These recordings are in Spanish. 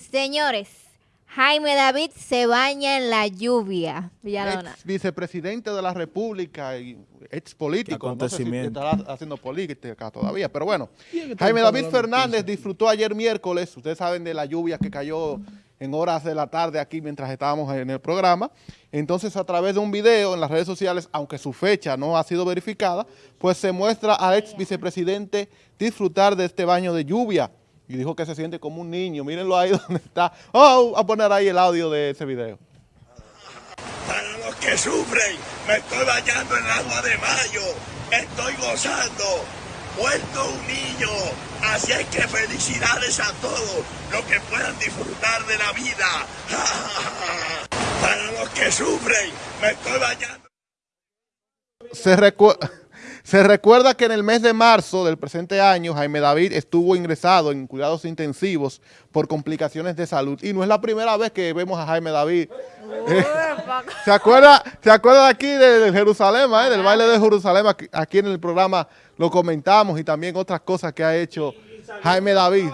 Señores, Jaime David se baña en la lluvia. Villalona. Ex vicepresidente de la República y ex político. No sé si Acontecimiento. estará haciendo política todavía, pero bueno. Jaime David Fernández disfrutó ayer miércoles, ustedes saben de la lluvia que cayó en horas de la tarde aquí mientras estábamos en el programa. Entonces, a través de un video en las redes sociales, aunque su fecha no ha sido verificada, pues se muestra al ex vicepresidente disfrutar de este baño de lluvia. Y dijo que se siente como un niño. Mírenlo ahí donde está. Oh, a poner ahí el audio de ese video. Para los que sufren, me estoy bañando en agua de mayo. Estoy gozando. Vuelto un niño. Así es que felicidades a todos los que puedan disfrutar de la vida. Para los que sufren, me estoy bañando. Se, recu- se recuerda que en el mes de marzo del presente año, Jaime David estuvo ingresado en cuidados intensivos por complicaciones de salud. Y no es la primera vez que vemos a Jaime David. Eh, ¿Se acuerda, ¿Se acuerda de aquí de, de Jerusalén, eh, del baile de Jerusalén? Aquí, en el programa lo comentamos y también otras cosas que ha hecho Jaime David.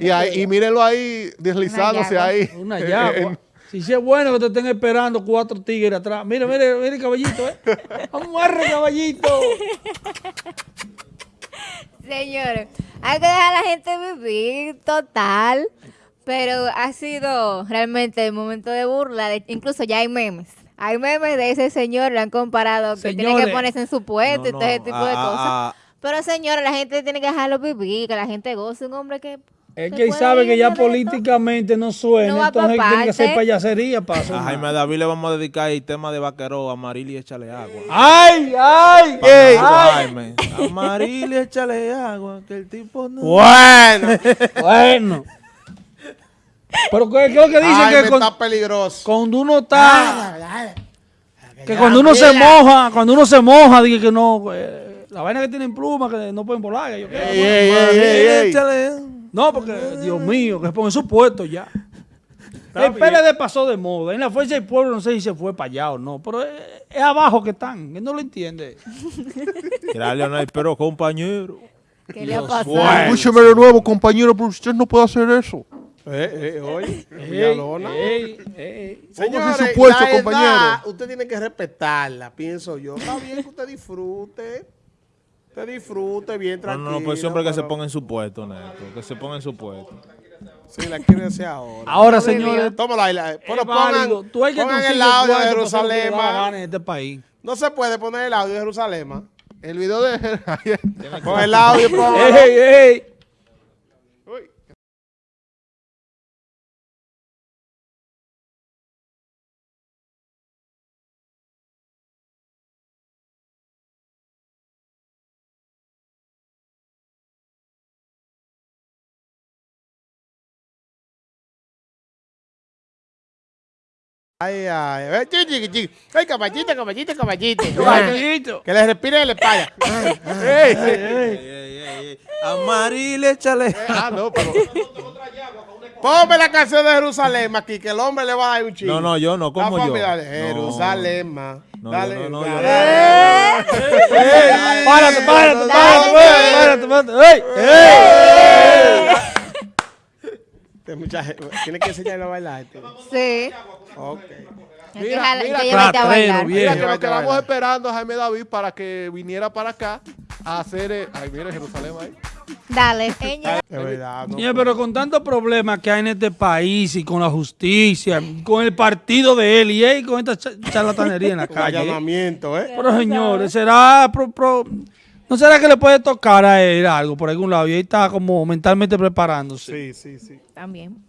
Y, ahí, y mírenlo ahí deslizándose ahí. Una en- Si sí es bueno que te estén esperando cuatro tigres atrás. Mira, mira, mira el caballito, ¿eh? Amarre, caballito. Señores, hay que dejar a la gente vivir total, pero ha sido realmente el momento de burla. de- incluso ya hay memes. Hay memes de ese señor, lo han comparado, que tiene que ponerse en su puesto y No, todo ese tipo de ah, cosas. ah, Pero señores, la gente tiene que dejarlo vivir, que la gente goce. Un hombre que... Es que sabe que ya políticamente no suena, No entonces tiene que hacer payasería para A Jaime David le vamos a dedicar el tema de vaquero, Amaril y échale agua. ¡Ay, ay! Ey. Jaime. Amaril y échale agua, que el tipo no... Bueno, bueno. Pero ¿qué, es lo que dicen? Jaime Que con- está peligroso. cuando uno está... Que cuando uno se moja, cuando uno se moja, dice que no... eh, la vaina que tienen plumas, que no pueden volar. que yo. Ey, ey, ey, ey, ey. No, porque, Dios mío, que se pongan su puesto ya. El PLD pasó de moda. En la Fuerza del Pueblo no sé si se fue para allá o no, pero es, es abajo que están. Él no lo entiende. Mira, Leonel, pero compañero. ¿Qué le ha pasado? Escúcheme de nuevo, compañero, pero usted no puede hacer eso. oye, Ey, ey, ey. Póngase en su puesto, la edad, compañero. usted tiene que respetarla, pienso yo. Está bien que usted disfrute. Usted disfrute bien No, tranquilo. no, no, pues siempre que se ponga en su puesto, Neto. Que se ponga en su puesto. Sí, la quiere hacer ahora. Ahora, señores, Tómala ahí. la- Pero pongan, Tú hay que pongan el audio de Jerusalén. en este país. No se puede poner el audio de Jerusalén. El video de... Pon el audio, ¡Ey, ey! Ay, ay. Ay, chiqui, chiqui, chiqui. Ay, caballito, caballito, caballito. Caballito. Que le respire la espalda. Ey, Ey, ey, ey. Amaril, échale. Ah, no, pero... Ponme la canción de Jerusalén aquí, que el hombre le va a dar un chingo. No, no, yo no, La ¿cómo yo? Dale, No. Jerusalén, ma. No, dale, no, no, dale. yo ¡Eh! Párate, párate, párate, párate, párate. ¡Ey! Este muchacho, Tiene que enseñarle a bailar. este. Sí. Ok. Que Mira, mira, que llevarte a ratrero, bailar. bien. Mira, que lo quedamos vaya. esperando a Jaime David para que viniera para acá a hacer... eh, Ay, mira Jerusalén ahí. Dale. Ella- De verdad, no. Señor, pero con tantos problemas que hay en este país y con la justicia, con el partido de él y él con esta cha- charlatanería en la calle. allanamiento, ¿eh? Pero señores, será pro- pro- ¿no será que le puede tocar a él algo por algún lado? Y él está como mentalmente preparándose. Sí, sí, sí. También.